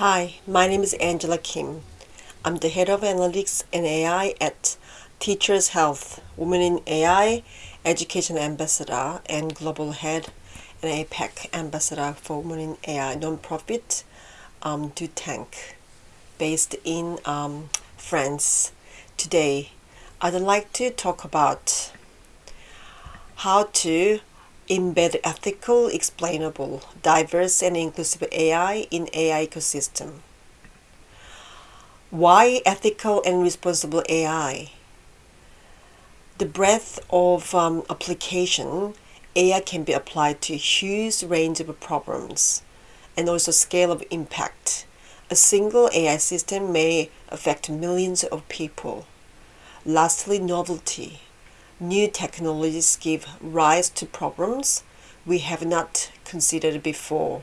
Hi, my name is Angela Kim. I'm the head of analytics and AI at Teachers Health, Women in AI, Education Ambassador, and Global Head and APAC Ambassador for Women in AI nonprofit um, Tank, based in um, France. Today, I'd like to talk about how to embed ethical, explainable, diverse and inclusive AI in AI ecosystem. Why ethical and responsible AI? The breadth of um, application AI can be applied to a huge range of problems and also scale of impact. A single AI system may affect millions of people. Lastly, novelty new technologies give rise to problems we have not considered before.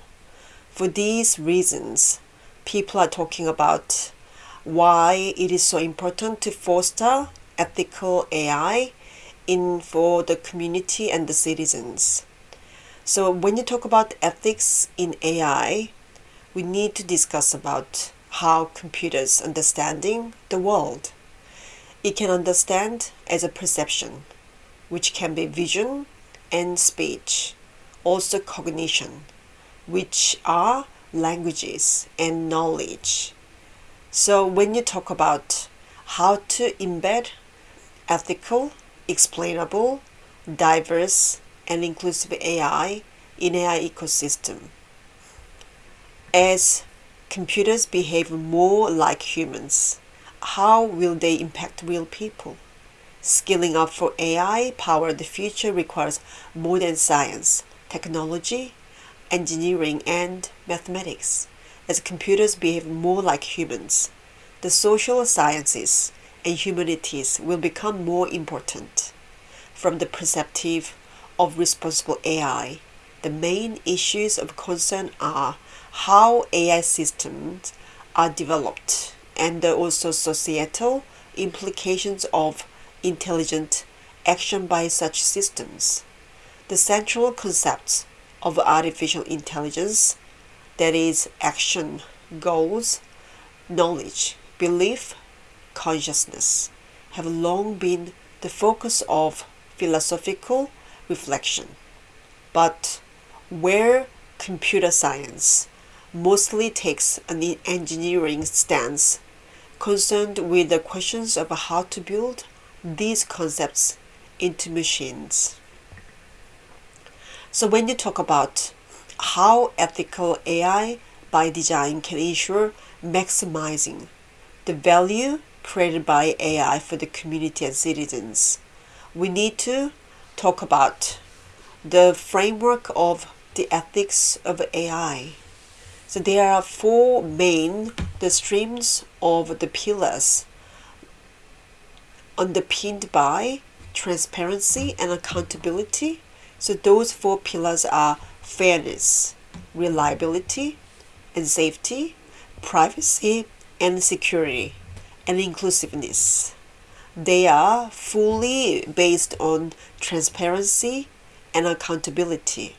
For these reasons, people are talking about why it is so important to foster ethical AI in for the community and the citizens. So when you talk about ethics in AI, we need to discuss about how computers understanding the world it can understand as a perception, which can be vision and speech, also cognition, which are languages and knowledge. So when you talk about how to embed ethical, explainable, diverse, and inclusive AI in AI ecosystem, as computers behave more like humans, how will they impact real people? Skilling up for AI power the future requires more than science, technology, engineering, and mathematics. As computers behave more like humans, the social sciences and humanities will become more important. From the perspective of responsible AI, the main issues of concern are how AI systems are developed and also societal implications of intelligent action by such systems. The central concepts of artificial intelligence, that is, action, goals, knowledge, belief, consciousness, have long been the focus of philosophical reflection. But where computer science mostly takes an engineering stance concerned with the questions of how to build these concepts into machines. So when you talk about how ethical AI by design can ensure maximizing the value created by AI for the community and citizens, we need to talk about the framework of the ethics of AI. So there are four main the streams of the pillars underpinned by transparency and accountability. So those four pillars are fairness, reliability, and safety, privacy and security, and inclusiveness. They are fully based on transparency and accountability.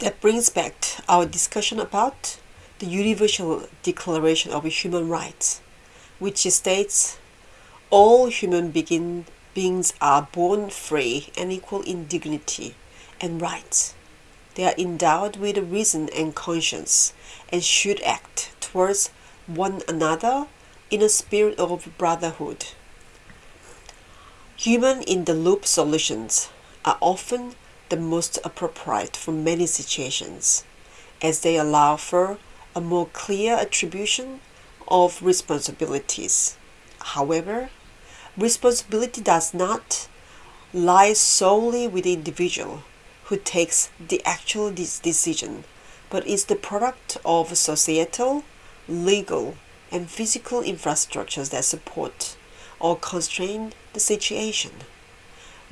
That brings back our discussion about the Universal Declaration of Human Rights, which states all human begin, beings are born free and equal in dignity and rights. They are endowed with reason and conscience and should act towards one another in a spirit of brotherhood. Human in the loop solutions are often the most appropriate for many situations, as they allow for a more clear attribution of responsibilities. However, responsibility does not lie solely with the individual who takes the actual decision, but is the product of societal, legal, and physical infrastructures that support or constrain the situation.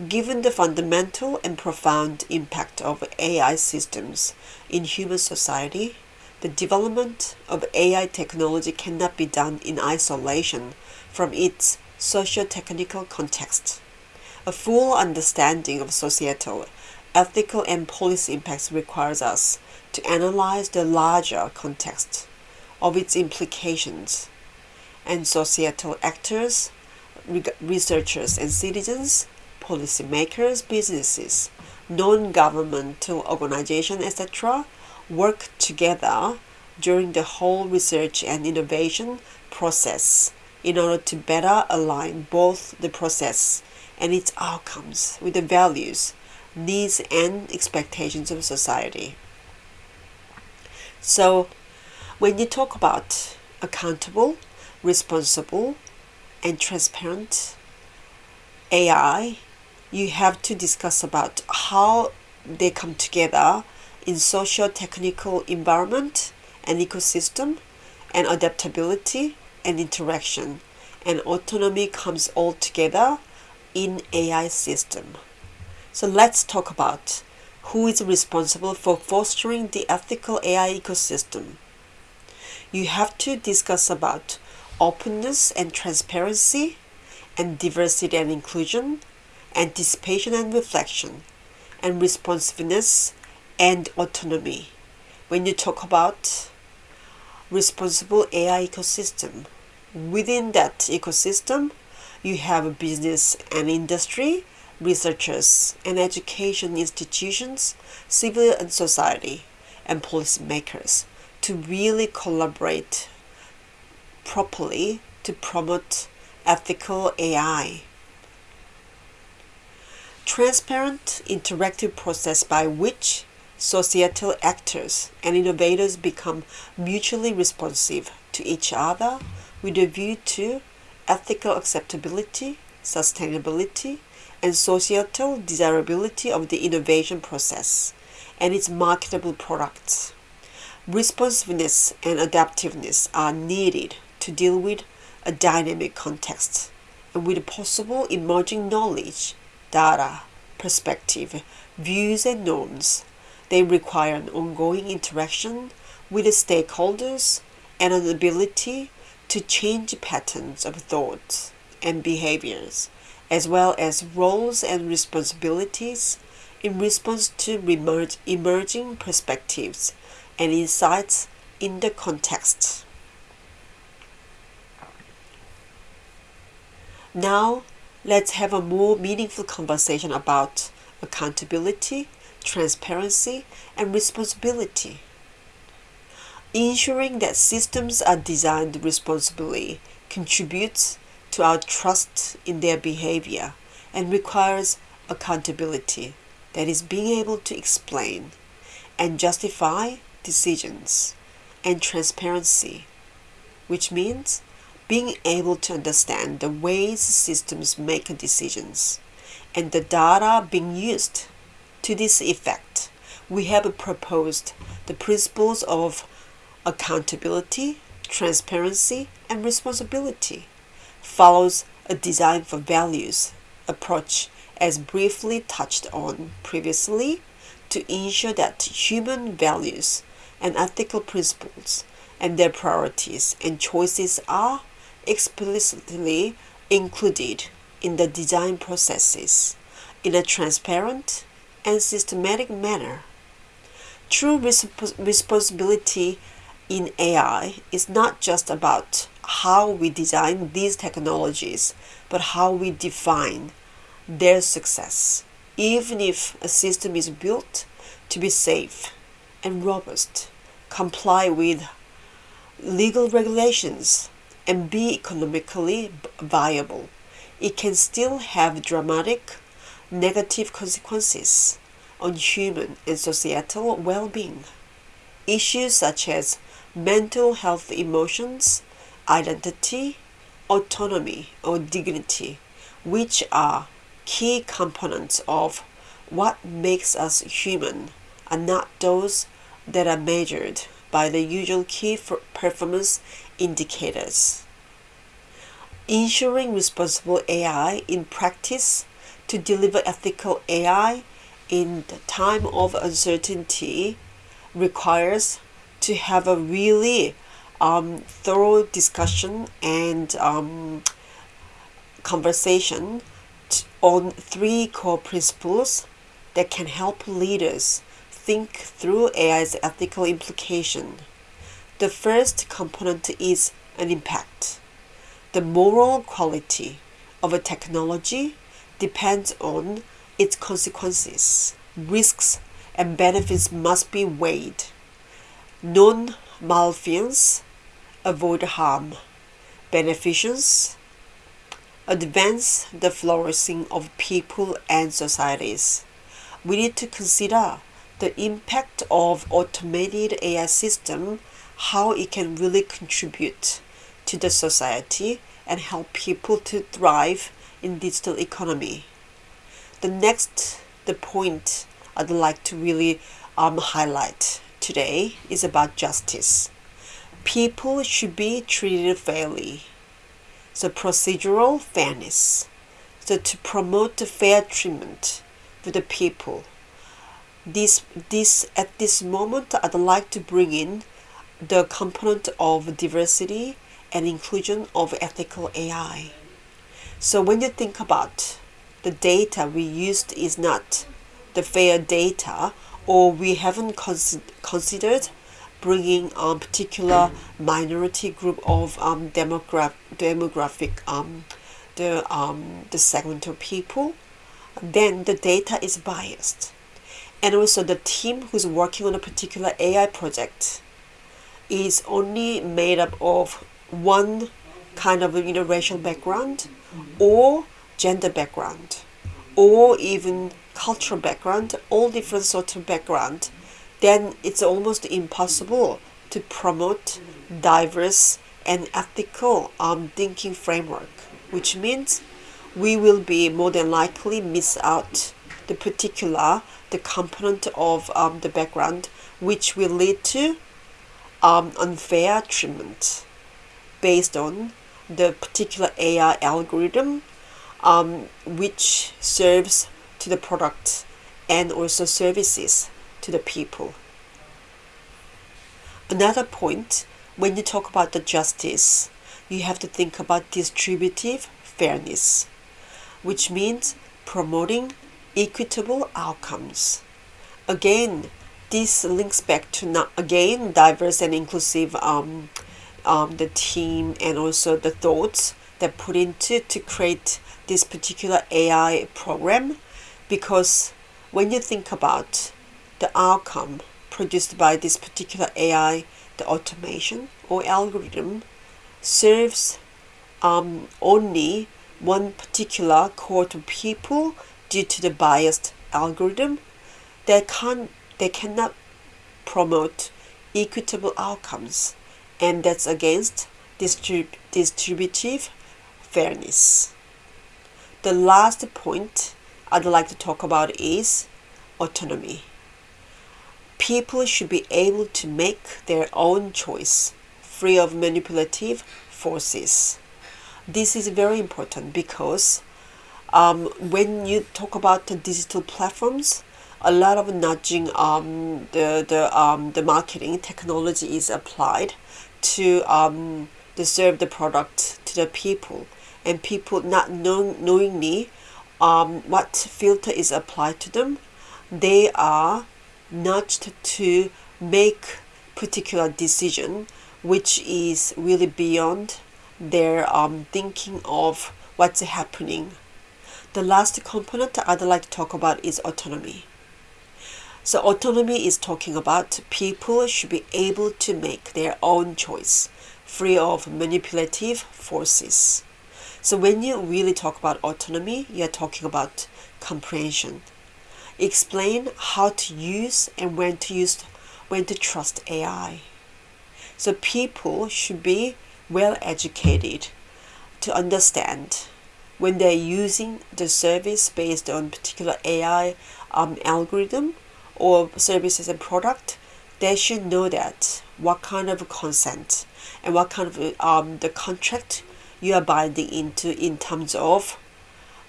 Given the fundamental and profound impact of AI systems in human society, the development of AI technology cannot be done in isolation from its socio-technical context. A full understanding of societal, ethical, and policy impacts requires us to analyze the larger context of its implications, and societal actors, researchers and citizens, policymakers, businesses, non-governmental organizations, etc., work together during the whole research and innovation process in order to better align both the process and its outcomes with the values, needs, and expectations of society. So, when you talk about accountable, responsible, and transparent AI, you have to discuss about how they come together in socio-technical environment and ecosystem and adaptability and interaction and autonomy comes all together in AI system. So let's talk about who is responsible for fostering the ethical AI ecosystem. You have to discuss about openness and transparency and diversity and inclusion, anticipation and reflection, and responsiveness and autonomy. When you talk about responsible AI ecosystem, within that ecosystem, you have business and industry, researchers and education institutions, civil and society, and policymakers to really collaborate properly to promote ethical AI. Transparent interactive process by which societal actors and innovators become mutually responsive to each other with a view to ethical acceptability, sustainability, and societal desirability of the innovation process and its marketable products. Responsiveness and adaptiveness are needed to deal with a dynamic context and with possible emerging knowledge, data, perspective, views, and norms. They require an ongoing interaction with the stakeholders and an ability to change patterns of thoughts and behaviors, as well as roles and responsibilities in response to emerging perspectives and insights in the context. Now, let's have a more meaningful conversation about accountability, transparency, and responsibility. Ensuring that systems are designed responsibly contributes to our trust in their behavior and requires accountability, that is, being able to explain and justify decisions, and transparency, which means being able to understand the ways systems make decisions and the data being used to this effect. We have proposed the principles of accountability, transparency, and responsibility follows a design for values approach as briefly touched on previously to ensure that human values and ethical principles and their priorities and choices are explicitly included in the design processes in a transparent and systematic manner. True responsibility in AI is not just about how we design these technologies, but how we define their success. Even if a system is built to be safe and robust, comply with legal regulations, and be economically viable, it can still have dramatic negative consequences on human and societal well being. Issues such as mental health emotions, identity, autonomy, or dignity, which are key components of what makes us human, are not those that are measured by the usual key performance indicators. Ensuring responsible AI in practice to deliver ethical AI in the time of uncertainty requires to have a really um, thorough discussion and um, conversation on three core principles that can help leaders think through AI's ethical implication. The first component is an impact. The moral quality of a technology depends on its consequences. Risks and benefits must be weighed. Non malfeasance, avoid harm. Beneficence, advance the flourishing of people and societies. We need to consider the impact of automated AI system, how it can really contribute to the society and help people to thrive in digital economy. The next the point I'd like to really um, highlight today is about justice. People should be treated fairly. So procedural fairness. So to promote the fair treatment for the people. This this at this moment I'd like to bring in the component of diversity and inclusion of ethical AI. So when you think about the data we used is not the fair data or we haven't consi- considered bringing a particular minority group of um, demogra- demographic um, the um, the segment of people then the data is biased. And also the team who's working on a particular AI project is only made up of one kind of you know racial background or gender background or even cultural background all different sorts of background then it's almost impossible to promote diverse and ethical um, thinking framework which means we will be more than likely miss out the particular the component of um, the background which will lead to um, unfair treatment based on the particular AI algorithm um, which serves to the product and also services to the people. Another point, when you talk about the justice, you have to think about distributive fairness, which means promoting equitable outcomes. Again, this links back to again diverse and inclusive um, um, the team and also the thoughts that put into to create this particular AI program. Because when you think about the outcome produced by this particular AI, the automation or algorithm serves um, only one particular cohort of people due to the biased algorithm, they can't they cannot promote equitable outcomes and that's against distrib- distributive fairness. The last point I'd like to talk about is autonomy. People should be able to make their own choice, free of manipulative forces. This is very important because um, when you talk about the digital platforms, a lot of nudging um, the the um, the marketing technology is applied to um, to serve the product to the people. And people not know, knowingly um, what filter is applied to them they are nudged to make particular decision which is really beyond their um, thinking of what's happening. The last component I'd like to talk about is autonomy so autonomy is talking about people should be able to make their own choice, free of manipulative forces. So when you really talk about autonomy, you're talking about comprehension. Explain how to use and when to use when to trust AI. So people should be well educated to understand when they're using the service based on particular AI um, algorithm or services and product, they should know that what kind of consent and what kind of um, the contract you are binding into in terms of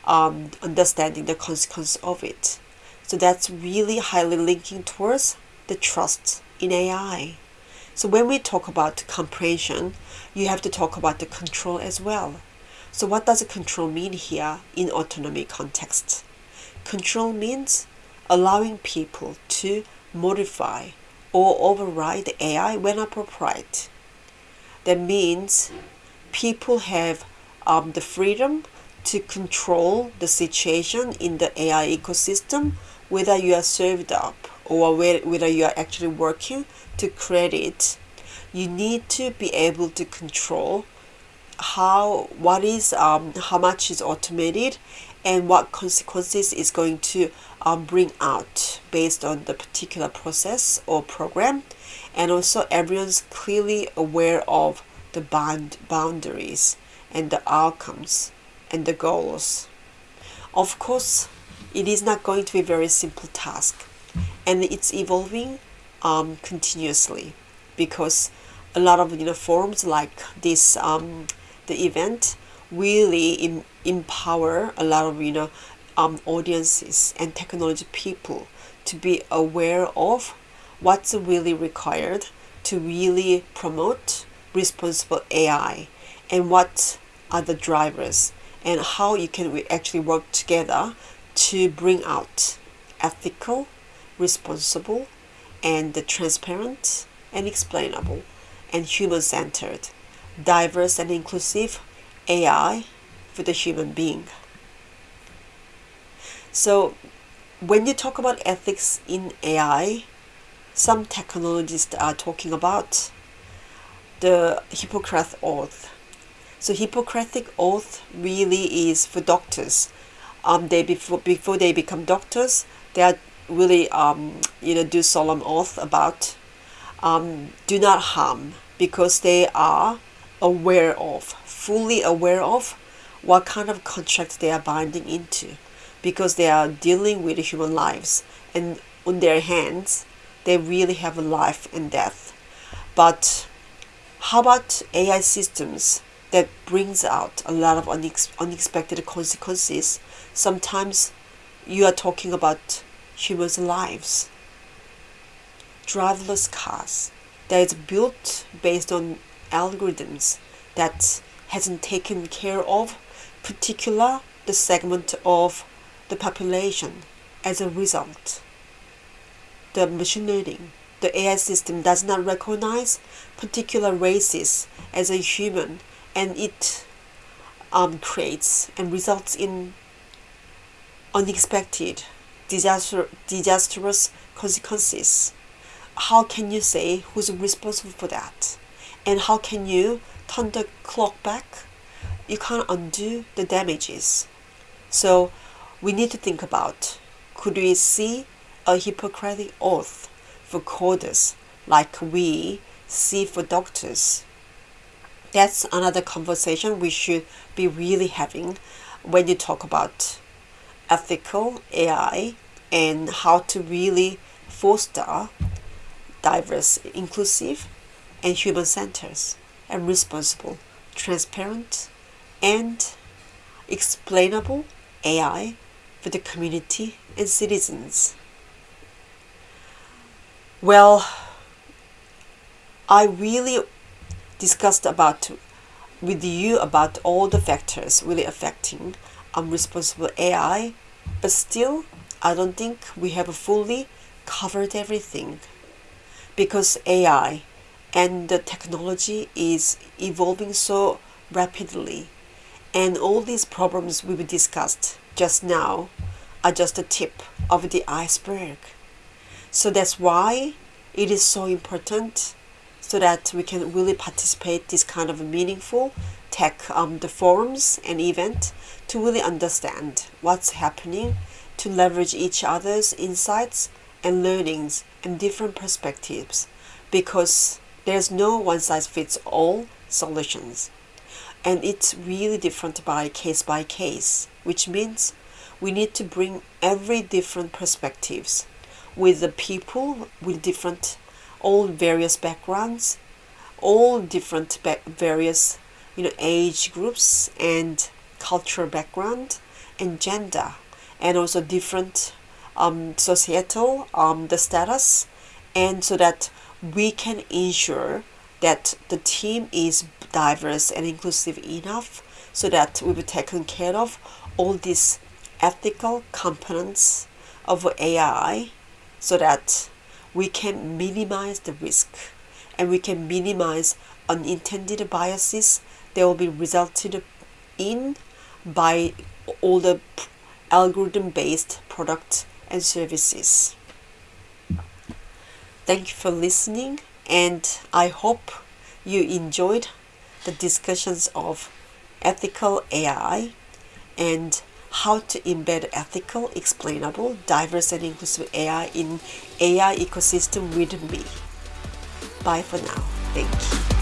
um, understanding the consequence of it. So that's really highly linking towards the trust in AI. So when we talk about comprehension, you have to talk about the control as well. So what does control mean here in autonomy context? Control means allowing people to modify or override the AI when appropriate. That means people have um, the freedom to control the situation in the AI ecosystem, whether you are served up or whether you are actually working to create it. You need to be able to control how what is um, how much is automated and what consequences is going to bring out based on the particular process or program and also everyone's clearly aware of the bound boundaries and the outcomes and the goals. Of course it is not going to be a very simple task and it's evolving um, continuously because a lot of you know forums like this um, the event really em- empower a lot of you know um, audiences and technology people to be aware of what's really required to really promote responsible AI and what are the drivers and how you can we actually work together to bring out ethical, responsible, and transparent and explainable and human centered, diverse and inclusive AI for the human being. So, when you talk about ethics in AI, some technologists are talking about the Hippocratic Oath. So, Hippocratic Oath really is for doctors. Um, they before before they become doctors, they are really um, you know do solemn oath about um, do not harm because they are aware of fully aware of what kind of contract they are binding into because they are dealing with human lives. And on their hands they really have a life and death. But how about ai systems that brings out a lot of unex- unexpected consequences? Sometimes you are talking about humans lives. Driverless cars that is built based on algorithms that hasn't taken care of particular the segment of the population as a result. The machine learning, the AI system does not recognize particular races as a human and it um, creates and results in unexpected disaster, disastrous consequences. How can you say who's responsible for that? And how can you turn the clock back? You can't undo the damages. So we need to think about could we see a Hippocratic oath for coders like we see for doctors? That's another conversation we should be really having when you talk about ethical AI and how to really foster diverse, inclusive, and human centered and responsible, transparent, and explainable AI for the community and citizens. Well, I really discussed about with you about all the factors really affecting um, unresponsible AI, but still I don't think we have fully covered everything because AI and the technology is evolving so rapidly and all these problems we discussed just now are just the tip of the iceberg. So that's why it is so important so that we can really participate this kind of meaningful tech um, the forums and event to really understand what's happening to leverage each other's insights and learnings and different perspectives because there's no one size fits all solutions and it's really different by case by case which means we need to bring every different perspectives with the people with different all various backgrounds all different various you know age groups and cultural background and gender and also different um, societal um, the status and so that we can ensure that the team is diverse and inclusive enough so that we will taken care of all these ethical components of AI so that we can minimize the risk and we can minimize unintended biases that will be resulted in by all the algorithm based products and services. Thank you for listening and I hope you enjoyed the discussions of ethical AI and how to embed ethical, explainable, diverse and inclusive AI in AI ecosystem with me. Bye for now. Thank you.